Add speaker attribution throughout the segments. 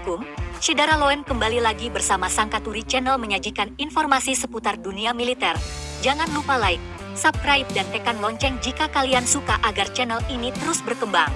Speaker 1: Assalamualaikum, Syedara Loen kembali lagi bersama Sangkaturi Channel menyajikan informasi seputar dunia militer. Jangan lupa like, subscribe dan tekan lonceng jika kalian suka agar channel ini terus berkembang.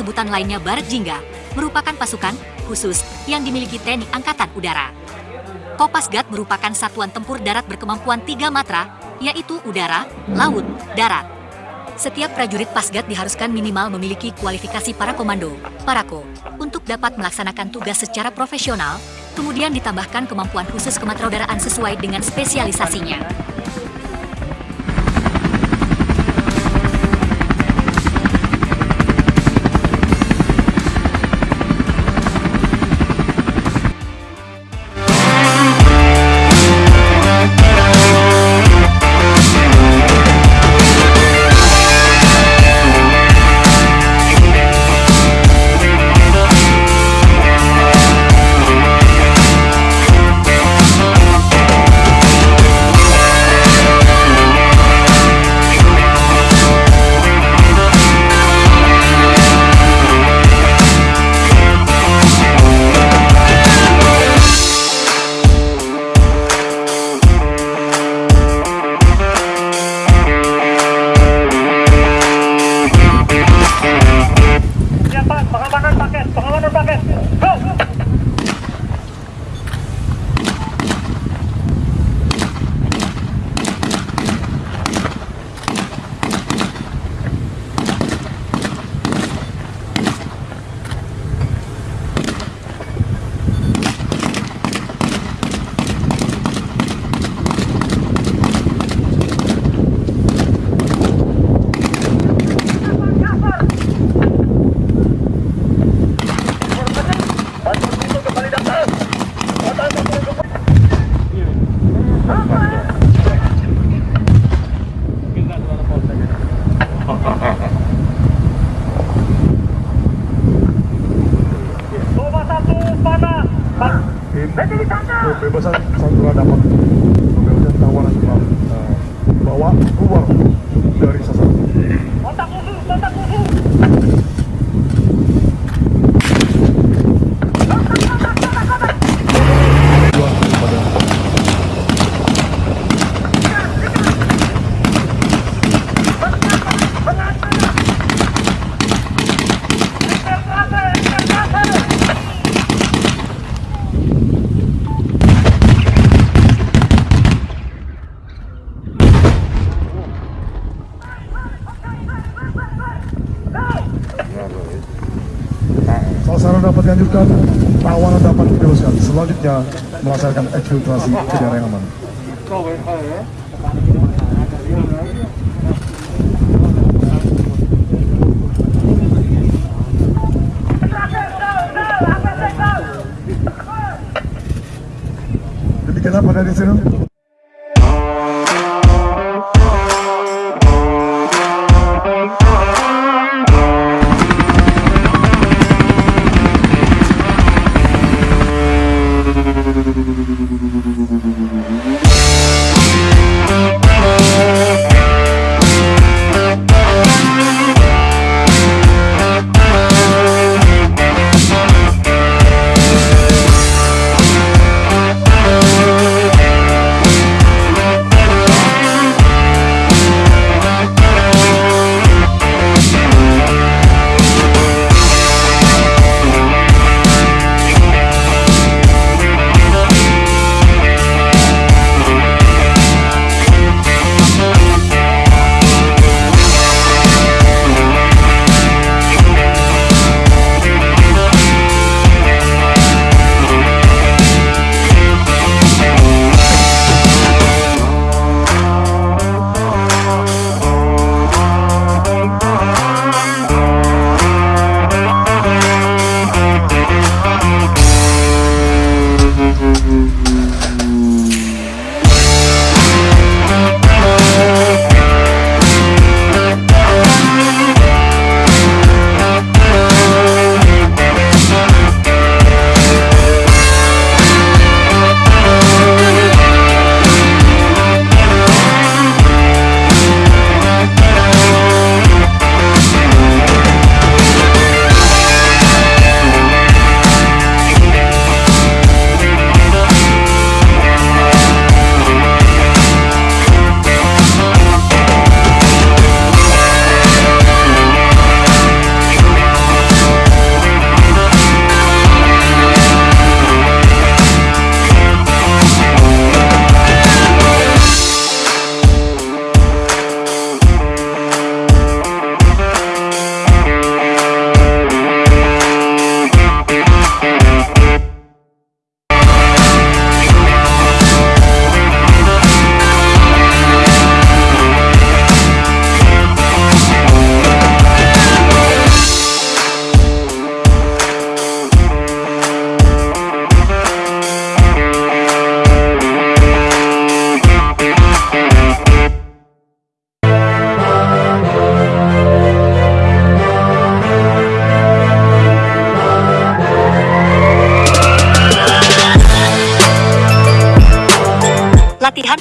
Speaker 1: Sebutan lainnya Barat Jingga, merupakan pasukan khusus yang dimiliki TNI Angkatan Udara. Kopasgat merupakan satuan tempur darat berkemampuan tiga matra, yaitu udara, laut, darat. Setiap prajurit Pasgat diharuskan minimal memiliki kualifikasi para komando, parako, untuk dapat melaksanakan tugas secara profesional, kemudian ditambahkan kemampuan khusus kematraudaraan sesuai dengan spesialisasinya.
Speaker 2: Ha ha ha. Sasaran dapat dilanjutkan, tawanan dapat dibebaskan. Selanjutnya melaksanakan eksfiltrasi ke daerah yang aman. Demikian apa dari sini?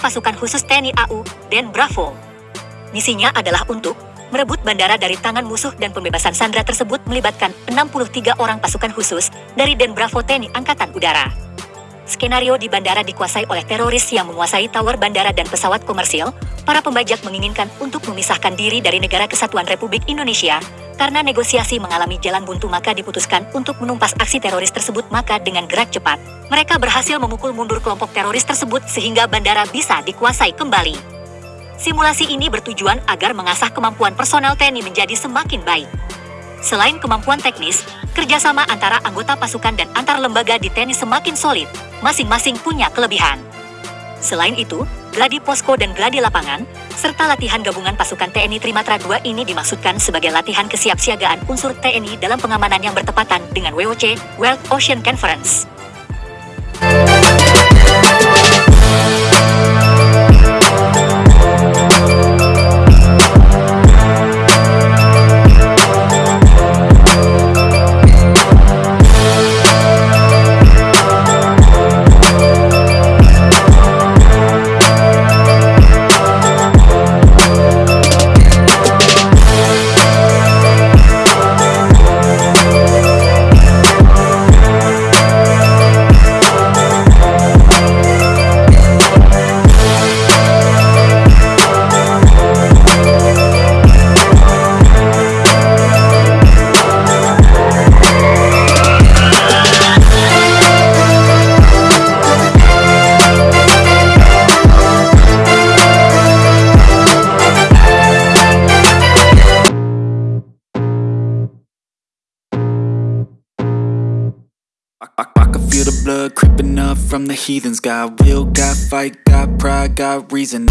Speaker 1: Pasukan khusus TNI AU, Den Bravo. Misinya adalah untuk merebut bandara dari tangan musuh dan pembebasan sandera tersebut melibatkan 63 orang pasukan khusus dari Den Bravo TNI Angkatan Udara. Skenario di bandara dikuasai oleh teroris yang menguasai tower bandara dan pesawat komersil. Para pembajak menginginkan untuk memisahkan diri dari negara kesatuan Republik Indonesia. Karena negosiasi mengalami jalan buntu maka diputuskan untuk menumpas aksi teroris tersebut maka dengan gerak cepat. Mereka berhasil memukul mundur kelompok teroris tersebut sehingga bandara bisa dikuasai kembali. Simulasi ini bertujuan agar mengasah kemampuan personel TNI menjadi semakin baik. Selain kemampuan teknis, kerjasama antara anggota pasukan dan antar lembaga di TNI semakin solid masing-masing punya kelebihan. Selain itu, gladi posko dan gladi lapangan, serta latihan gabungan pasukan TNI Trimatra 2 ini dimaksudkan sebagai latihan kesiapsiagaan unsur TNI dalam pengamanan yang bertepatan dengan WOC, World Ocean Conference.
Speaker 3: From the heathens. Got will, got fight, got pride, got reason